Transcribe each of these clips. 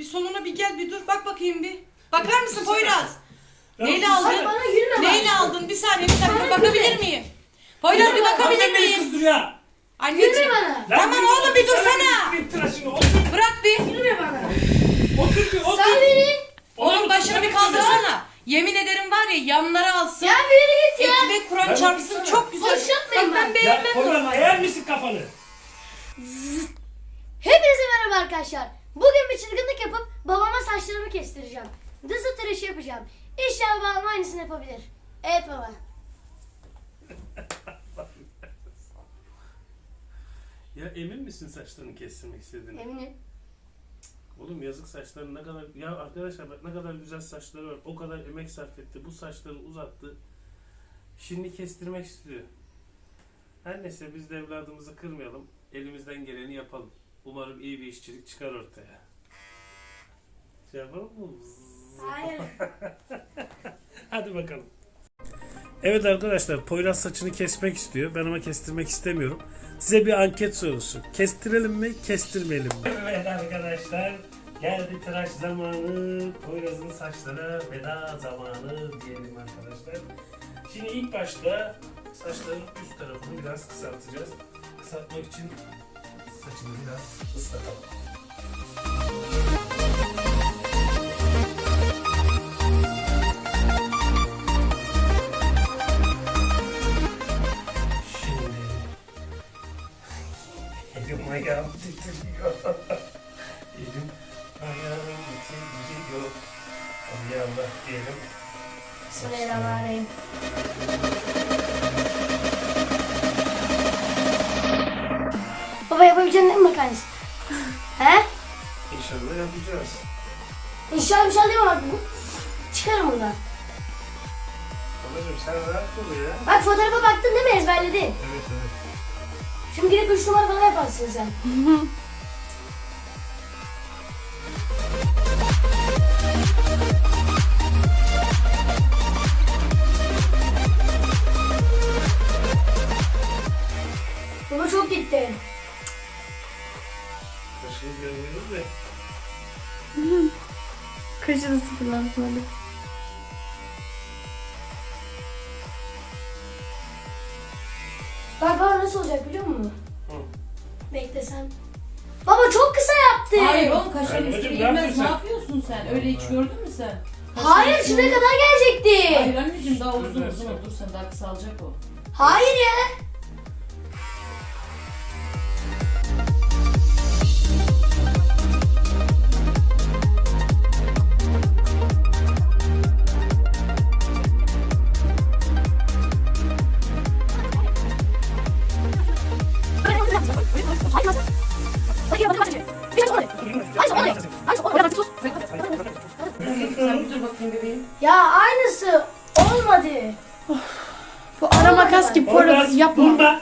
Bir sonuna bir gel bir dur. Bak bakayım bir. Bakar mısın Poyraz? Ya Neyle aldın? Bana bak. Neyle aldın? Bir saniye bir dakika Bana bakabilir miyim? Poyraz bir bakabilir Hakikaten beni miyim? kızdırıyor. Anneciğim. Gülme bana. Lan Tamam yürü, oğlum, bir otursana, dursana. tıraşını otur. Bırak bir. Gülme bana. Otur bir otur. Sen beni. Oğlum başını bir kaldırsana. Yemin ederim var ya yanlara alsın. Ya beni git ya. Ekmek Kur'an Ben çarpsın otursana. çok güzel. Boş yapmayın Bak ben bak. Ya beğenmem Poyraz eğer misin kafanı? Hepinize merhaba arkadaşlar. Bugün bir çılgınlık yapıp babama saçlarımı kestireceğim. Dızı tıraşı yapacağım. İnşallah babam aynısını yapabilir. Evet baba. Ya emin misin saçlarını kestirmek istediğini? Eminim. Oğlum yazık saçları ne kadar... Ya arkadaşlar bak ne kadar güzel saçları var. O kadar emek sarf etti. Bu saçları uzattı. Şimdi kestirmek istiyor. Her neyse biz de evladımızı kırmayalım. Elimizden geleni yapalım. Umarım iyi bir işçilik çıkar ortaya. Şey yapalım mı? Hayır. Hadi bakalım. Evet arkadaşlar Poyraz saçını kesmek istiyor. Ben ama kestirmek istemiyorum. Size bir anket sorusu. Kestirelim mi, kestirmeyelim mi? Evet arkadaşlar. Geldi tıraş zamanı. Poyraz'ın saçlara veda zamanı diyelim arkadaşlar. Şimdi ilk başta saçların üst tarafını biraz kısaltacağız. Kısaltmak için saçını biraz ıslatalım. Şimdi elim ayağım titriyor. elim ayağım titriyor. Allah Allah diyelim. Bismillahirrahmanirrahim. Yapabileceğin değil mi makarnası? He? İnşallah yapacağız. İnşallah bir şey değil mi bak bu? Çıkarım buradan. Babacım sen rahat ol ya. Bak fotoğrafa baktın değil mi ezberledin? Evet evet. Şimdi gidip 3 numara falan yaparsın sen. Baba çok gitti. Kaşını görmüyoruz da. Kaşını sıfırlatmalı. Bak baba nasıl olacak biliyor musun? Hı. Bekle sen. Baba çok kısa yaptı. Hayır oğlum kaşların Anneciğim, üstüne ne girmez. yapıyorsun Ne sen? yapıyorsun sen? Öyle hiç gördün mü sen? Hayır Kaşların şuraya üstüne- kadar gelecekti. Hayır anneciğim daha uzun uzun dur sen daha kısalacak o. Hayır ya. Ya aynısı olmadı. Bu ara makas gibi porası yapma. durma.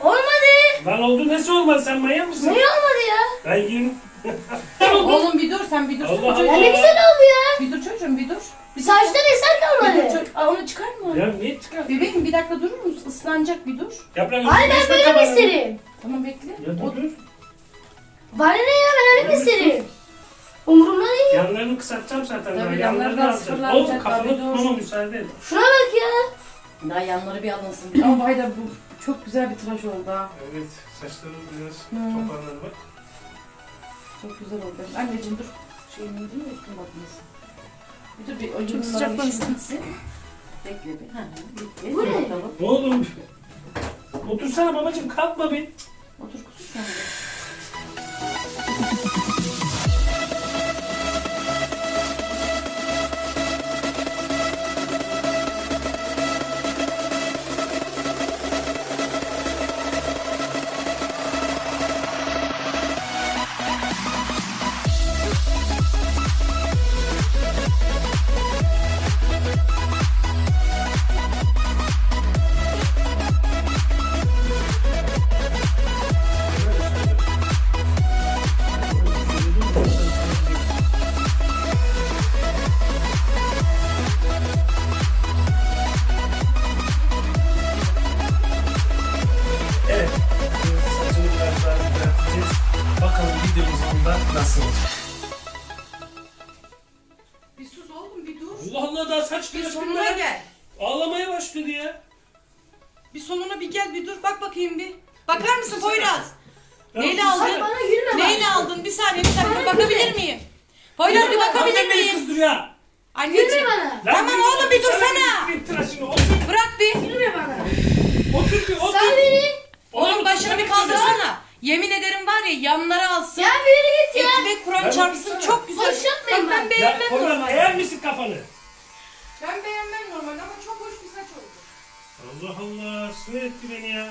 Olmadı. Lan oldu nasıl olmaz sen manyak mısın? Ne olmadı ya? Ben yiyeyim. Oğlum bir dur sen bir dur. Allah çocuğum. Ya ne güzel oldu ya. Bir dur çocuğum bir dur. Bir dur. Saçtan eser Bir dur kalmadı. çocuğum. Aa, onu çıkarma. Ya niye çıkar? Bebeğim bir dakika durur musun? Islanacak bir dur. Yaprak Hayır ben böyle mi isterim? Tamam bekle. Ya dur dur. Bana ne ya ben öyle mi isterim? Umurumda değil. Yanlarını kısaltacağım zaten. Tabii, ben. Yanlarını alacağım. sıfırlanacak, Oğlum kafanı tabii, dur. tutmama müsaade et. Şuna bak ya. Daha yanları bir alınsın. Ama Haydar bu çok güzel bir tıraş oldu ha. Evet saçlarım biraz Hmm. toparlanır bak. Çok güzel oldu. Anneciğim dur. Şeyini indir mi üstüne bakmasın. Bir dur bir önce Çok sıcak. Bekle bir. Ha, bekle. Bu ne? bakalım. Oğlum? Otursana babacım kalkma bir. Otur kuzum sen de. Evet, saçını biraz daha düzelteceğiz. Bakalım videomuz onda nasıl. Bir sus oğlum bir dur. Allah Allah daha saç Bir sonuna gel. Ağlamaya başladı ya. Bir sonuna bir gel bir dur bak bakayım bir. Bakar mısın Poyraz? Neyle aldın? Bana Neyle aldın? Bir saniye bir saniye Bana bakabilir miyim? Poyraz bir bakabilir beni miyim? kızdırıyor. Gülme Anneciğim. bana. Lan Tamam yürü, oğlum, bir otursana dursana. bir tıraşını, Otur, Bırak bir. Gülme bana. otur bir, otur. Sen beni. Oğlum başını bir kaldırsana. Yemin ederim var ya yanlara alsın. Ya bir yere git ya. Ve Kur'an Ben çarpsın otursana. çok güzel. Boş yapmayın Bak ben beğenmem normalde. eğer misin kafanı? Ben beğenmem normalde ama çok hoş bir saç oldu. Allah Allah sinir etti beni ya.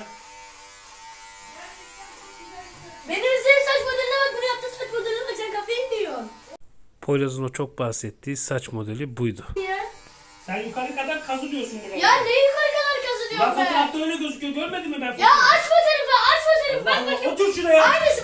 Poyraz'ın o çok bahsettiği saç modeli buydu. Ya. Sen yukarı kadar kazılıyorsun burada. Ya ne yukarı kadar Lan kazanıyorum ben? fotoğrafta öyle gözüküyor görmedin mi ben Ya fotoğrafı? aç fotoğrafı aç fotoğrafı. Bak Allah, bakayım. Otur şuraya. Aynısı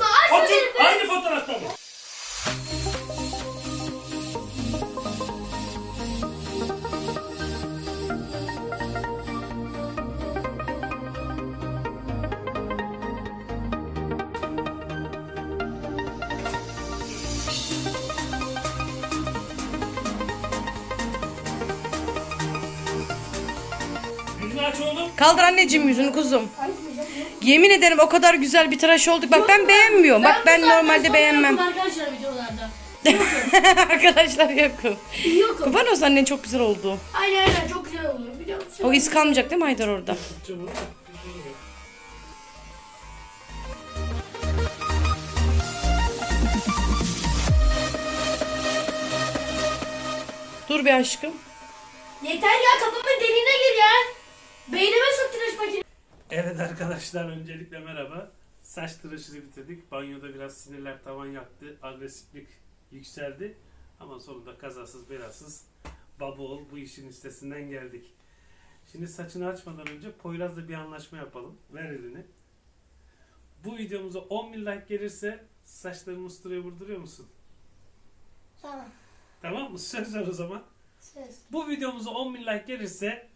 aç oğlum. Kaldır anneciğim yüzünü kuzum. Yemin ederim o kadar güzel bir tıraş olduk. Bak ben beğenmiyorum. Bak ben normalde beğenmem. Arkadaşlar videolarda. Arkadaşlar yokum. Yokum. Kurban olsun annen çok güzel oldu. Aynen aynen çok güzel oluyor biliyor musun? O iz kalmayacak değil mi Haydar orada? Dur bir aşkım. Yeter ya kafamın deliğine gir ya. Evet arkadaşlar öncelikle merhaba. Saç tıraşını bitirdik. Banyoda biraz sinirler tavan yaktı. Agresiflik yükseldi. Ama sonunda kazasız belasız baba ol bu işin üstesinden geldik. Şimdi saçını açmadan önce Poyraz'la bir anlaşma yapalım. Ver elini. Bu videomuza 10 bin like gelirse saçlarımı usturaya vurduruyor musun? Tamam. Tamam mı? Söz ver o zaman. Söz. Bu videomuza 10 bin like gelirse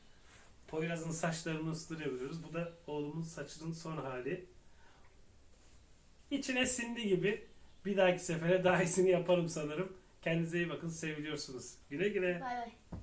Poyraz'ın saçlarını ıstırabiliyoruz. Bu da oğlumun saçının son hali. İçine sindi gibi. Bir dahaki sefere daha iyisini yaparım sanırım. Kendinize iyi bakın. Seviliyorsunuz. Güle güle. Bay bay.